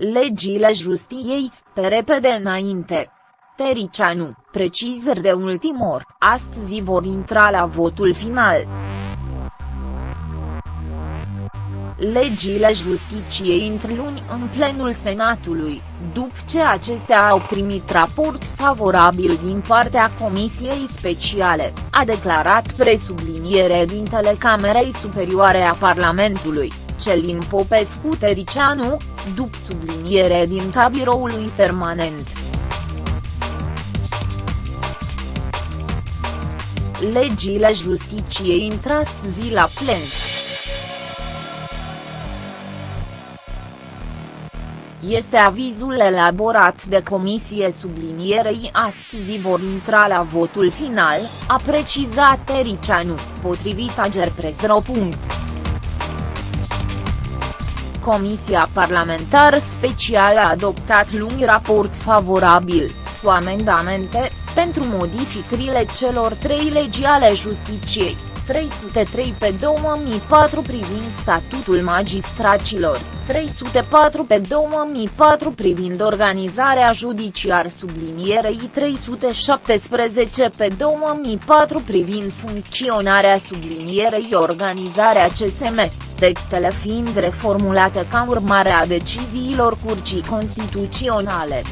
Legile justiției, pe repede înainte. Tericianu, precizări de ultim or, astăzi vor intra la votul final. Legile justiției intră luni în plenul Senatului, după ce acestea au primit raport favorabil din partea Comisiei Speciale, a declarat presubliniere dintele Camerei Superioare a Parlamentului, Celin Popescu Tericianu, după subliniere din cabiroului permanent. Legile justiției intră astăzi la plen. Este avizul elaborat de comisie sublinierei astăzi vor intra la votul final, a precizat Tericianu, potrivit Agerpres.ro. Comisia Parlamentară Specială a adoptat luni raport favorabil, cu amendamente, pentru modificările celor trei legi ale justiciei, 303 pe 2004 privind statutul magistracilor, 304 pe 2004 privind organizarea judiciar sublinierei 317 pe 2004 privind funcționarea sublinierei organizarea CSM, textele fiind reformulate ca urmare a deciziilor Curții Constituționale.